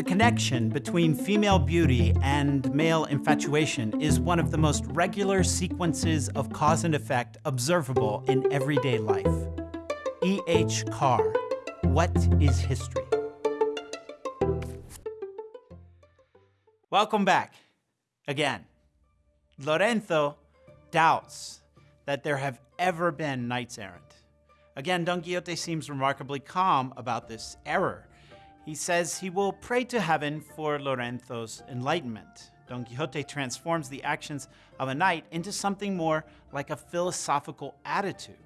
connection between female beauty and male infatuation is one of the most regular sequences of cause and effect observable in everyday life. E. H. Carr, What is History? Welcome back again. Lorenzo doubts that there have ever been knights errant. Again, Don Quixote seems remarkably calm about this error. He says he will pray to heaven for Lorenzo's enlightenment. Don Quixote transforms the actions of a knight into something more like a philosophical attitude.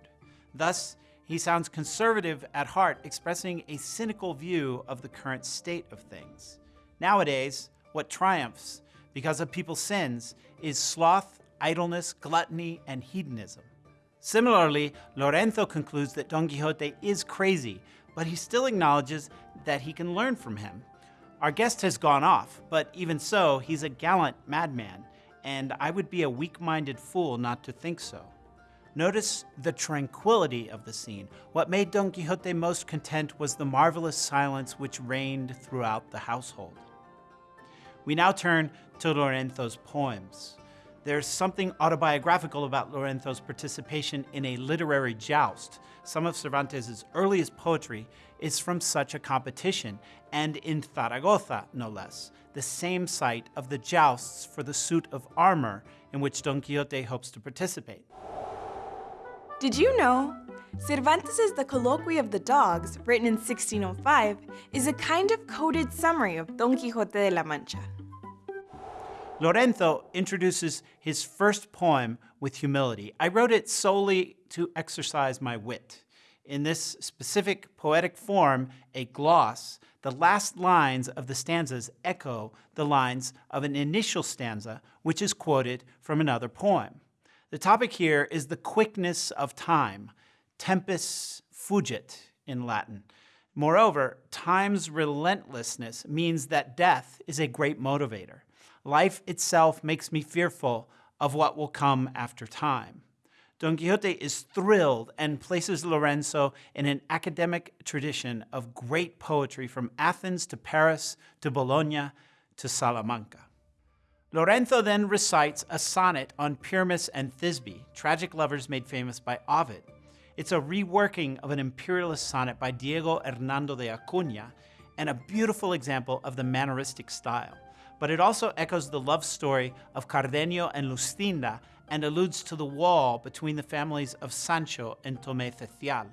Thus, he sounds conservative at heart, expressing a cynical view of the current state of things. Nowadays, what triumphs because of people's sins is sloth, idleness, gluttony, and hedonism. Similarly, Lorenzo concludes that Don Quixote is crazy, but he still acknowledges that he can learn from him. Our guest has gone off, but even so, he's a gallant madman, and I would be a weak-minded fool not to think so. Notice the tranquility of the scene. What made Don Quixote most content was the marvelous silence which reigned throughout the household. We now turn to Lorenzo's poems. There's something autobiographical about Lorenzo's participation in a literary joust. Some of Cervantes' earliest poetry is from such a competition, and in Zaragoza, no less, the same site of the jousts for the suit of armor in which Don Quixote hopes to participate. Did you know? Cervantes' The Colloquy of the Dogs, written in 1605, is a kind of coded summary of Don Quixote de la Mancha. Lorenzo introduces his first poem with humility. I wrote it solely to exercise my wit. In this specific poetic form, a gloss, the last lines of the stanzas echo the lines of an initial stanza, which is quoted from another poem. The topic here is the quickness of time, tempus fugit in Latin. Moreover, time's relentlessness means that death is a great motivator. Life itself makes me fearful of what will come after time. Don Quixote is thrilled and places Lorenzo in an academic tradition of great poetry from Athens to Paris to Bologna to Salamanca. Lorenzo then recites a sonnet on Pyramus and Thisbe, tragic lovers made famous by Ovid. It's a reworking of an imperialist sonnet by Diego Hernando de Acuna and a beautiful example of the manneristic style but it also echoes the love story of Cardenio and Luscinda and alludes to the wall between the families of Sancho and Tomé Cecial.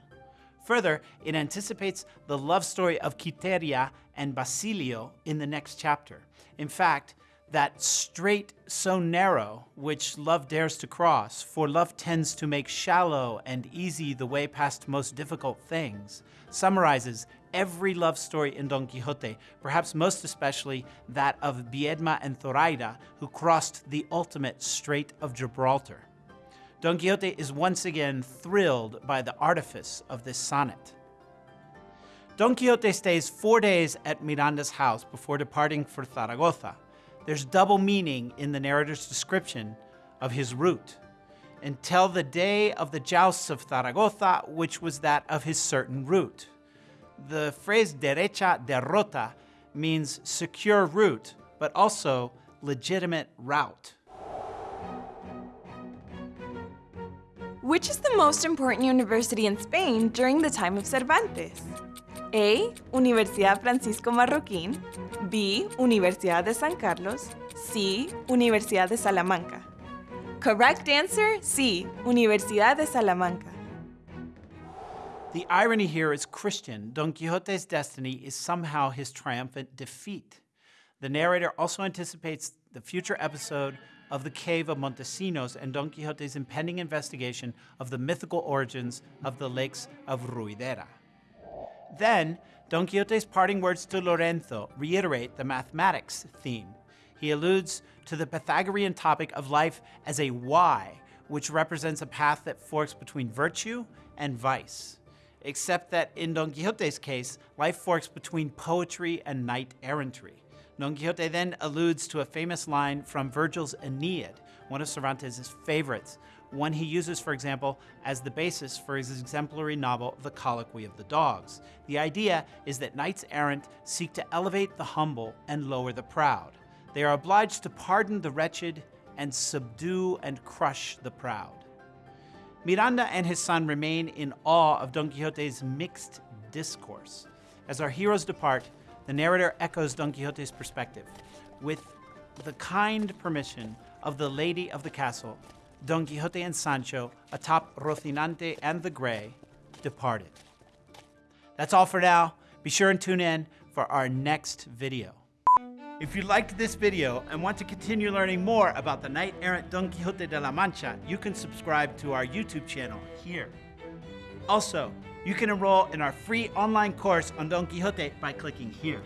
Further, it anticipates the love story of Quiteria and Basilio in the next chapter. In fact, that strait so narrow which love dares to cross, for love tends to make shallow and easy the way past most difficult things, summarizes every love story in Don Quixote, perhaps most especially that of Viedma and Zoraida, who crossed the ultimate Strait of Gibraltar. Don Quixote is once again thrilled by the artifice of this sonnet. Don Quixote stays four days at Miranda's house before departing for Zaragoza. There's double meaning in the narrator's description of his route. Until the day of the jousts of Zaragoza, which was that of his certain route. The phrase derecha derrota means secure route, but also legitimate route. Which is the most important university in Spain during the time of Cervantes? A. Universidad Francisco Marroquín B. Universidad de San Carlos C. Universidad de Salamanca Correct answer C. Universidad de Salamanca the irony here is Christian. Don Quixote's destiny is somehow his triumphant defeat. The narrator also anticipates the future episode of the Cave of Montesinos and Don Quixote's impending investigation of the mythical origins of the lakes of Ruidera. Then, Don Quixote's parting words to Lorenzo reiterate the mathematics theme. He alludes to the Pythagorean topic of life as a Y, which represents a path that forks between virtue and vice except that in Don Quixote's case, life forks between poetry and knight errantry. Don Quixote then alludes to a famous line from Virgil's Aeneid, one of Cervantes' favorites, one he uses, for example, as the basis for his exemplary novel, The Colloquy of the Dogs. The idea is that knights errant seek to elevate the humble and lower the proud. They are obliged to pardon the wretched and subdue and crush the proud. Miranda and his son remain in awe of Don Quixote's mixed discourse. As our heroes depart, the narrator echoes Don Quixote's perspective. With the kind permission of the lady of the castle, Don Quixote and Sancho, atop Rocinante and the Grey, departed. That's all for now. Be sure and tune in for our next video. If you liked this video and want to continue learning more about the knight-errant Don Quixote de la Mancha, you can subscribe to our YouTube channel here. Also, you can enroll in our free online course on Don Quixote by clicking here.